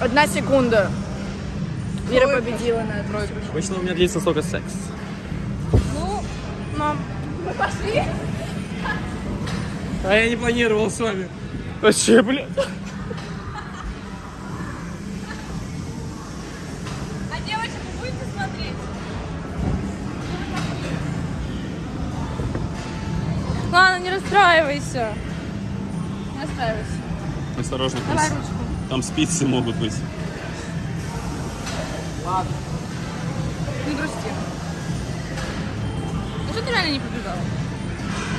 Одна секунда. Вера победила на этом. Обычно у меня длится столько секс. Ну, мам, мы пошли. А я не планировал с вами. Вообще, блядь. А девочек вы будете смотреть? Ладно, не расстраивайся. Не расстраивайся. Осторожно, Давай ручку. Там спицы могут быть. Не грусти. Ну что ты реально не побежала?